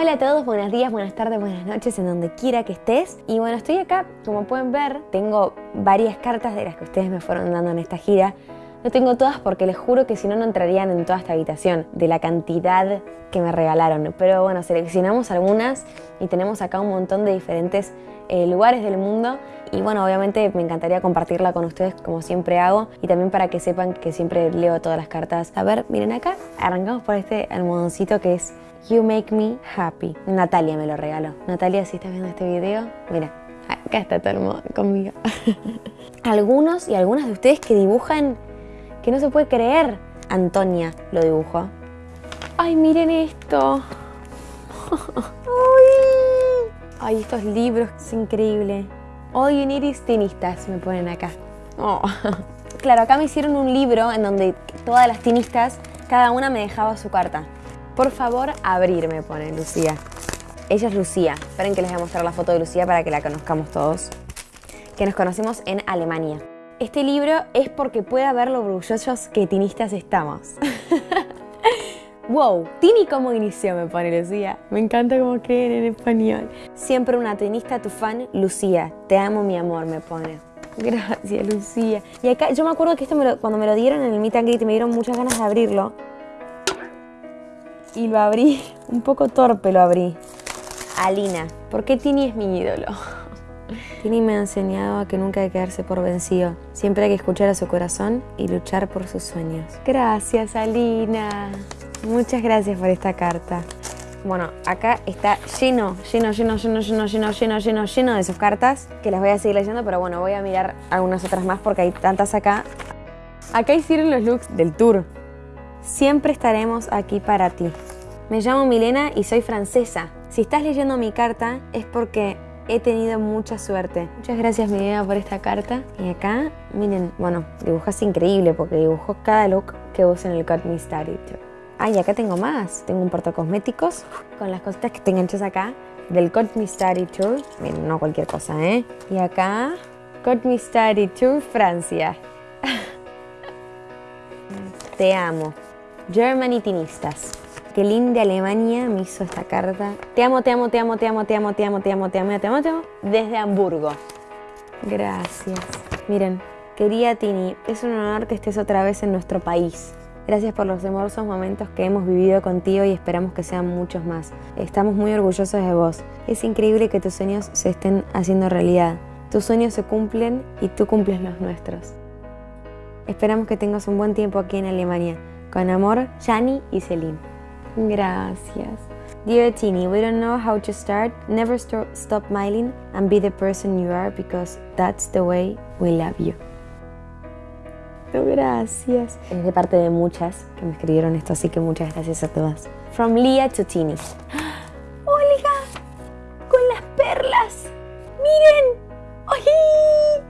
Hola a todos, buenos días, buenas tardes, buenas noches, en donde quiera que estés. Y bueno, estoy acá, como pueden ver, tengo varias cartas de las que ustedes me fueron dando en esta gira. No tengo todas porque les juro que si no, no entrarían en toda esta habitación de la cantidad que me regalaron. Pero bueno, seleccionamos algunas y tenemos acá un montón de diferentes eh, lugares del mundo. Y bueno, obviamente me encantaría compartirla con ustedes como siempre hago y también para que sepan que siempre leo todas las cartas. A ver, miren acá, arrancamos por este almohadoncito que es You Make Me Happy. Natalia me lo regaló. Natalia, si estás viendo este video, mira, acá está tu almohadón conmigo. algunos y algunas de ustedes que dibujan que no se puede creer. Antonia lo dibujó. Ay, miren esto. Ay, estos libros, es increíble. All you need is tinistas, me ponen acá. Oh. Claro, acá me hicieron un libro en donde todas las tinistas, cada una me dejaba su carta. Por favor, abrir, me pone Lucía. Ella es Lucía. Esperen que les voy a mostrar la foto de Lucía para que la conozcamos todos. Que nos conocimos en Alemania. Este libro es porque pueda ver lo orgullosos que tinistas estamos. wow, Tini cómo inició, me pone Lucía. Me encanta cómo creen en español. Siempre una tenista, tu fan, Lucía. Te amo, mi amor, me pone. Gracias, Lucía. Y acá, yo me acuerdo que esto cuando me lo dieron en el meet and greet me dieron muchas ganas de abrirlo. Y lo abrí, un poco torpe lo abrí. Alina, ¿por qué Tini es mi ídolo? Tini me ha enseñado a que nunca hay que quedarse por vencido. Siempre hay que escuchar a su corazón y luchar por sus sueños. Gracias, Alina. Muchas gracias por esta carta. Bueno, acá está lleno, lleno, lleno, lleno, lleno, lleno, lleno, lleno, lleno de sus cartas, que las voy a seguir leyendo, pero bueno, voy a mirar algunas otras más porque hay tantas acá. Acá hicieron los looks del tour. Siempre estaremos aquí para ti. Me llamo Milena y soy francesa. Si estás leyendo mi carta es porque he tenido mucha suerte. Muchas gracias, Milena, por esta carta. Y acá, miren, bueno, dibujas increíble porque dibujó cada look que uso en el Cut Me Study Ah, y acá tengo más. Tengo un cosméticos con las cositas que tengo hechas acá del Cut Me Study Tour. Miren, no cualquier cosa, ¿eh? Y acá, Cut Me Study Tour Francia. Te amo. Germany Tinistas. Qué linda Alemania me hizo esta carta. Te amo, te amo, te amo, te amo, te amo, te amo, te amo, te amo, te amo, te amo. Desde Hamburgo. Gracias. Miren, querida Tini, es un honor que estés otra vez en nuestro país. Gracias por los hermosos momentos que hemos vivido contigo y esperamos que sean muchos más. Estamos muy orgullosos de vos. Es increíble que tus sueños se estén haciendo realidad. Tus sueños se cumplen y tú cumples los nuestros. Esperamos que tengas un buen tiempo aquí en Alemania. Con amor, Shani y Celine. Gracias. Dear Tini, we don't know how to start. Never st stop smiling and be the person you are because that's the way we love you. Gracias. Es de parte de muchas que me escribieron esto, así que muchas gracias a todas. From Leah to Tini. ¡Olga! ¡Con las perlas! ¡Miren! ¡Ay!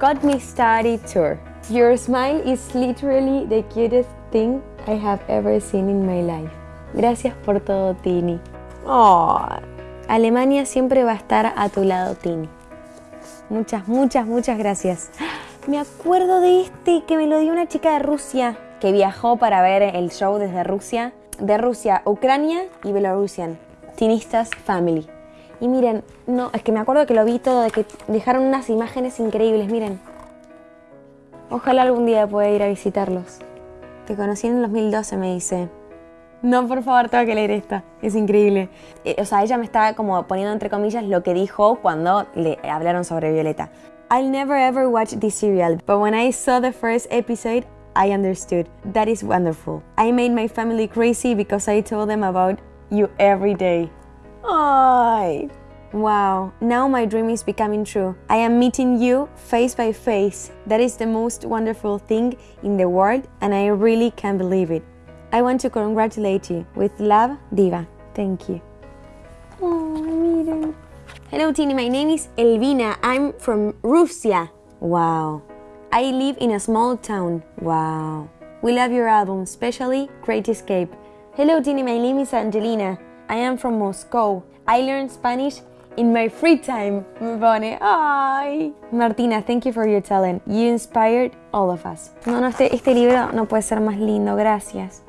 Got Me Started Tour. Your smile is literally the cutest thing I have ever seen in my life. Gracias por todo, Tini. Oh, Alemania siempre va a estar a tu lado, Tini. Muchas, muchas, muchas gracias. Me acuerdo de este que me lo dio una chica de Rusia que viajó para ver el show desde Rusia. De Rusia, Ucrania y Belarusian. Tinistas Family. Y miren, no, es que me acuerdo que lo vi todo, de que dejaron unas imágenes increíbles, miren. Ojalá algún día pueda ir a visitarlos. Te conocí en el 2012, me dice. No, por favor, tengo que leer esta. Es increíble. Eh, o sea, ella me estaba como poniendo entre comillas lo que dijo cuando le hablaron sobre Violeta. I'll never ever watch this serial, but when I saw the first episode, I understood. That is wonderful. I made my family crazy because I told them about you every day. Ay. Wow, now my dream is becoming true. I am meeting you face by face. That is the most wonderful thing in the world, and I really can't believe it. I want to congratulate you. With love, Diva. Thank you. Oh, miren. Hello, Tini. My name is Elvina. I'm from Russia. Wow. I live in a small town. Wow. We love your album, especially Great Escape. Hello, Tini. My name is Angelina. I am from Moscow. I learned Spanish in my free time. Me pone, ay. Martina, thank you for your talent. You inspired all of us. No, no, este, este libro no puede ser más lindo, gracias.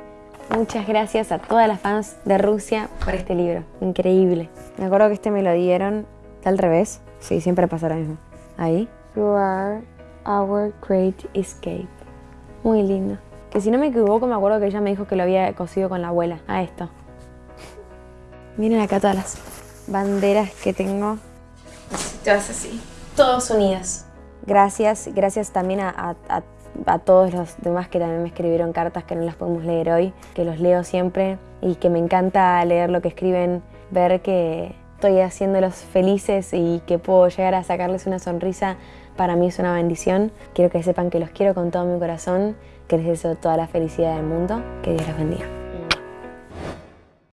Muchas gracias a todas las fans de Rusia por este libro. Increíble. Me acuerdo que este me lo dieron al revés. Sí, siempre pasa lo mismo. Ahí. You are our great escape. Muy lindo. Que si no me equivoco, me acuerdo que ella me dijo que lo había cosido con la abuela. A esto. Miren acá todas las banderas que tengo. Todas así. Todos unidas. Gracias, gracias también a, a, todos los demás que también me escribieron cartas que no las podemos leer hoy, que los leo siempre y que me encanta leer lo que escriben, ver que estoy haciéndolos felices y que puedo llegar a sacarles una sonrisa, para mí es una bendición. Quiero que sepan que los quiero con todo mi corazón, que les deseo toda la felicidad del mundo, que Dios los bendiga.